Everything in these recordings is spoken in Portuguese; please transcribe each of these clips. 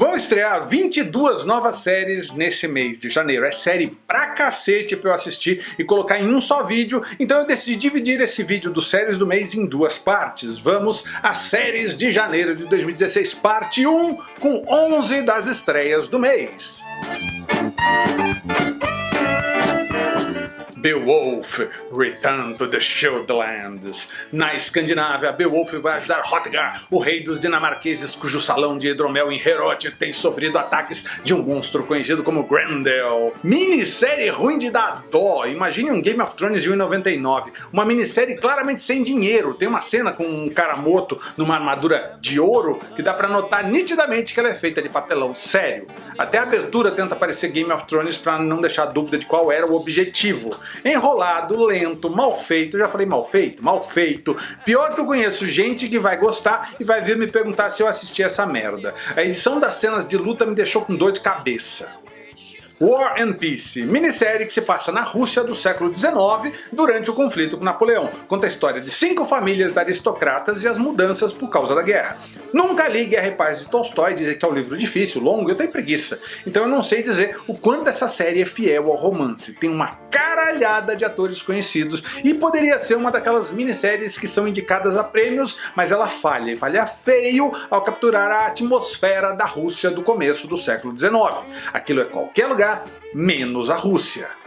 Vão estrear 22 novas séries nesse mês de janeiro. É série pra cacete pra eu assistir e colocar em um só vídeo, então eu decidi dividir esse vídeo dos séries do mês em duas partes. Vamos às séries de janeiro de 2016, parte 1, com 11 das estreias do mês. Beowulf Return to the Shieldlands. Na Escandinávia, Beowulf vai ajudar Hotgar, o rei dos dinamarqueses cujo salão de hidromel em Heorot tem sofrido ataques de um monstro conhecido como Grendel. Minissérie ruim de dar dó, imagine um Game of Thrones de 1,99. Uma minissérie claramente sem dinheiro, tem uma cena com um cara morto numa armadura de ouro que dá pra notar nitidamente que ela é feita de papelão, sério. Até a abertura tenta parecer Game of Thrones pra não deixar dúvida de qual era o objetivo. Enrolado, lento, mal feito, já falei mal feito? Mal feito. Pior que eu conheço gente que vai gostar e vai vir me perguntar se eu assisti essa merda. A edição das cenas de luta me deixou com dor de cabeça. War and Peace, minissérie que se passa na Rússia do século XIX durante o conflito com Napoleão. Conta a história de cinco famílias aristocratas e as mudanças por causa da guerra. Nunca li Guerra e Paz de Tolstói, dizem que é um livro difícil, longo eu tenho preguiça. Então eu não sei dizer o quanto essa série é fiel ao romance. Tem uma caralhada de atores conhecidos e poderia ser uma daquelas minisséries que são indicadas a prêmios, mas ela falha, e falha feio ao capturar a atmosfera da Rússia do começo do século XIX. Aquilo é qualquer lugar, menos a Rússia.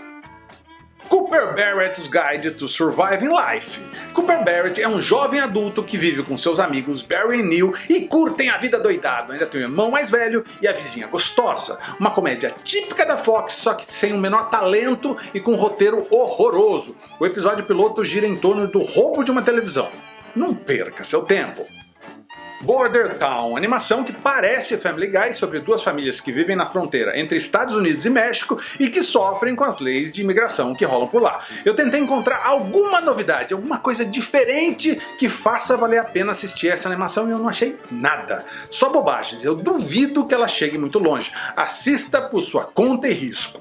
Cooper Barrett's Guide to Surviving Life. Cooper Barrett é um jovem adulto que vive com seus amigos Barry e Neil e curtem a vida doidado. Ainda tem o irmão mais velho e a vizinha gostosa. Uma comédia típica da Fox, só que sem o menor talento e com um roteiro horroroso. O episódio piloto gira em torno do roubo de uma televisão. Não perca seu tempo. Border Town, animação que parece Family Guy sobre duas famílias que vivem na fronteira entre Estados Unidos e México e que sofrem com as leis de imigração que rolam por lá. Eu tentei encontrar alguma novidade, alguma coisa diferente que faça valer a pena assistir essa animação e eu não achei nada. Só bobagens, eu duvido que ela chegue muito longe. Assista por sua conta e risco.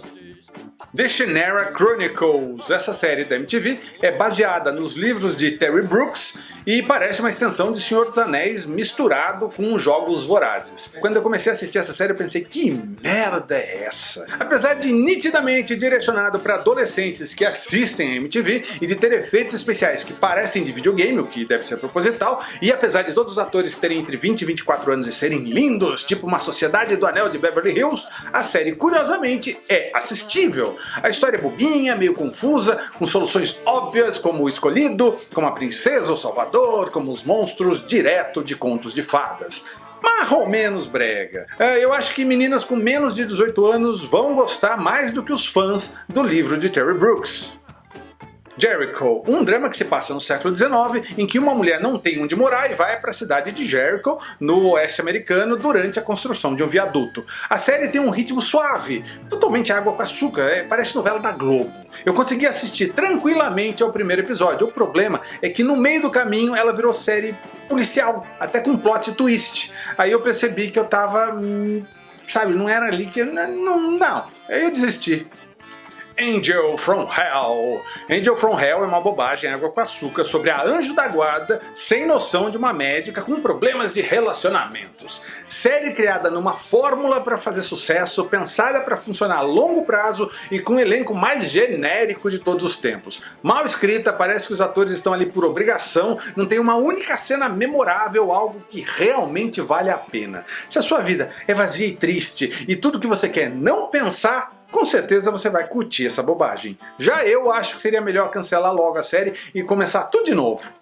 The Shannara Chronicles. Essa série da MTV é baseada nos livros de Terry Brooks e parece uma extensão de Senhor dos Anéis misturado com jogos vorazes. Quando eu comecei a assistir essa série eu pensei, que merda é essa? Apesar de nitidamente direcionado para adolescentes que assistem a MTV e de ter efeitos especiais que parecem de videogame, o que deve ser proposital, e apesar de todos os atores terem entre 20 e 24 anos e serem lindos, tipo uma sociedade do anel de Beverly Hills, a série curiosamente é assistível. A história é bobinha, meio confusa, com soluções óbvias como o escolhido, como a princesa ou salvador, como os monstros direto de contos de fadas mais ou menos brega. É, eu acho que meninas com menos de 18 anos vão gostar mais do que os fãs do livro de Terry Brooks. Jericho, um drama que se passa no século XIX, em que uma mulher não tem onde morar e vai para a cidade de Jericho, no oeste americano, durante a construção de um viaduto. A série tem um ritmo suave, totalmente água com açúcar, é, parece novela da Globo. Eu consegui assistir tranquilamente ao primeiro episódio, o problema é que no meio do caminho ela virou série policial, até com plot twist. Aí eu percebi que eu tava... Hum, sabe, não era ali que... Não, não. Aí eu desisti. Angel from Hell. Angel from Hell é uma bobagem água com açúcar sobre a anjo da guarda sem noção de uma médica com problemas de relacionamentos. Série criada numa fórmula para fazer sucesso, pensada para funcionar a longo prazo e com o elenco mais genérico de todos os tempos. Mal escrita, parece que os atores estão ali por obrigação, não tem uma única cena memorável, algo que realmente vale a pena. Se a sua vida é vazia e triste e tudo que você quer não pensar, com certeza você vai curtir essa bobagem. Já eu acho que seria melhor cancelar logo a série e começar tudo de novo.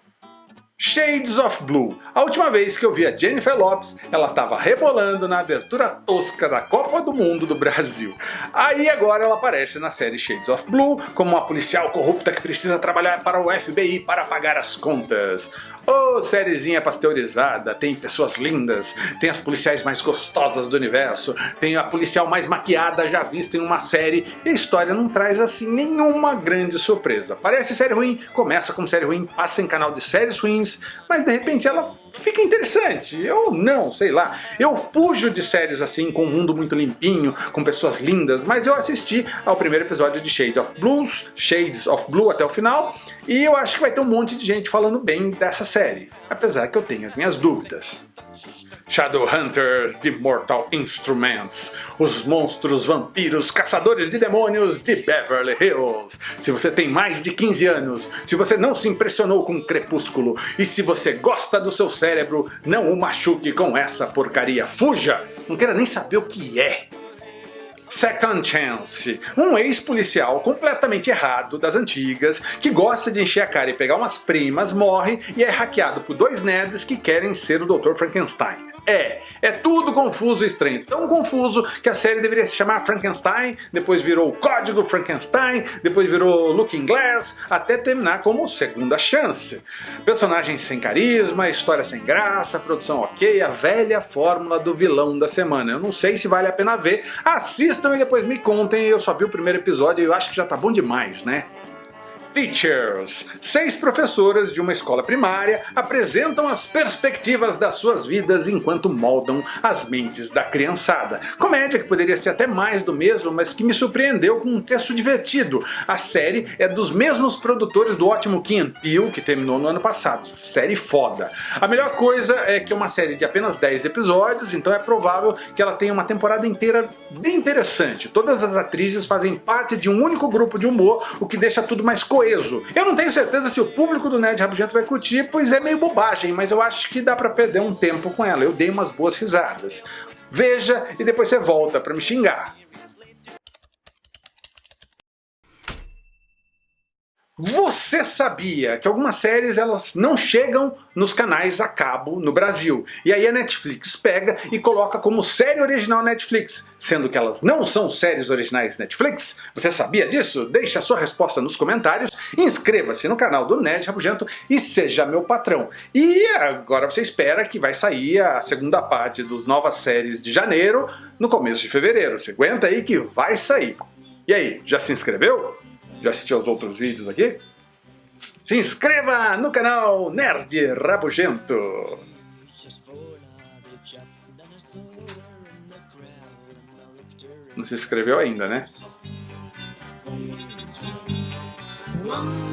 Shades of Blue. A última vez que eu vi a Jennifer Lopes, ela estava rebolando na abertura tosca da Copa do Mundo do Brasil. Aí agora ela aparece na série Shades of Blue como uma policial corrupta que precisa trabalhar para o FBI para pagar as contas. Ô, oh, sériezinha pasteurizada, tem pessoas lindas, tem as policiais mais gostosas do universo, tem a policial mais maquiada já vista em uma série, e a história não traz assim nenhuma grande surpresa. Parece série ruim, começa como série ruim, passa em canal de séries ruins, mas de repente ela fica interessante, ou não, sei lá. Eu fujo de séries assim, com um mundo muito limpinho, com pessoas lindas, mas eu assisti ao primeiro episódio de Shades of Blues, Shades of Blue até o final, e eu acho que vai ter um monte de gente falando bem dessa série, apesar que eu tenho as minhas dúvidas. Shadowhunters de Mortal Instruments, os monstros, vampiros, caçadores de demônios de Beverly Hills. Se você tem mais de 15 anos, se você não se impressionou com Crepúsculo e se você gosta do seu cérebro, não o machuque com essa porcaria. Fuja! Não quero nem saber o que é. Second Chance, um ex-policial completamente errado das antigas, que gosta de encher a cara e pegar umas primas, morre e é hackeado por dois nerds que querem ser o Dr. Frankenstein. É, é tudo confuso e estranho. Tão confuso que a série deveria se chamar Frankenstein, depois virou Código Frankenstein, depois virou Looking Glass, até terminar como Segunda Chance. Personagens sem carisma, história sem graça, produção ok, a velha fórmula do vilão da semana. Eu não sei se vale a pena ver, assistam e depois me contem, eu só vi o primeiro episódio e eu acho que já tá bom demais, né? Teachers. Seis professoras de uma escola primária apresentam as perspectivas das suas vidas enquanto moldam as mentes da criançada. Comédia que poderia ser até mais do mesmo, mas que me surpreendeu com um texto divertido. A série é dos mesmos produtores do ótimo Kim Peele, que terminou no ano passado. Série foda. A melhor coisa é que é uma série de apenas 10 episódios, então é provável que ela tenha uma temporada inteira bem interessante. Todas as atrizes fazem parte de um único grupo de humor, o que deixa tudo mais coerente coeso. Eu não tenho certeza se o público do Nerd Rabugento vai curtir, pois é meio bobagem, mas eu acho que dá pra perder um tempo com ela. Eu dei umas boas risadas. Veja e depois você volta pra me xingar. Você sabia que algumas séries elas não chegam nos canais a cabo no Brasil? E aí a Netflix pega e coloca como série original Netflix, sendo que elas não são séries originais Netflix? Você sabia disso? Deixe a sua resposta nos comentários, inscreva-se no canal do Nerd Rabugento e seja meu patrão. E agora você espera que vai sair a segunda parte dos novas séries de janeiro no começo de fevereiro. Você aguenta aí que vai sair. E aí, já se inscreveu? Já assistiu aos outros vídeos aqui? Se inscreva no canal Nerd Rabugento! Não se inscreveu ainda, né? One